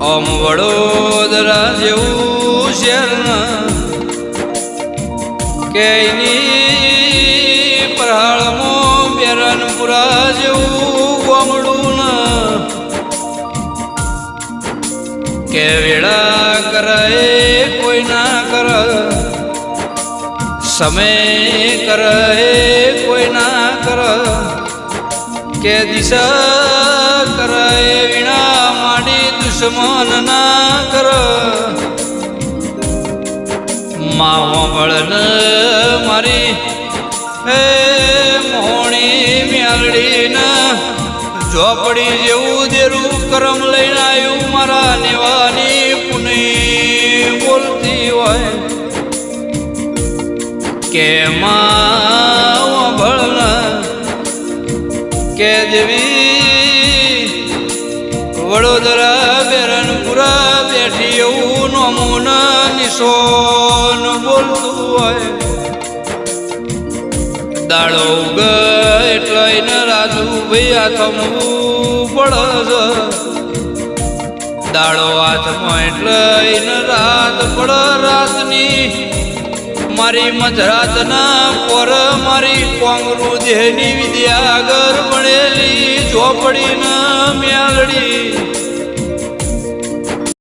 ઓમ વડોદરા જેવું શહેર કે એની પ્રહાળમાં બેરનપુરા જેવું ગોમડું ના. કે વેળા કરે કોઈ ના કર, સમય કરે કોઈ ના કર, કે દિશા દુશ્મન ના કર. માવો બળન મારી, હે મોણી મેલડી ઝોપડી જેવું દેરું કરમ લઈને આવ્યું મારા નિવાની પુની બોલતી હોય. કે માં ભળના કે દેવી વડોદરા નિશોન બોલતું હોય. દાડો ઉગ એટલે એને રાજુ ભાઈ થમવું પડે દાડો હાથમાં એટલે એને રાત પડે રાતની. મારી મધરાતના પર મારી કોંગરું દેહની વિદ્યા આગળ ભણેલી ઝોપડીના મ્યાલડી.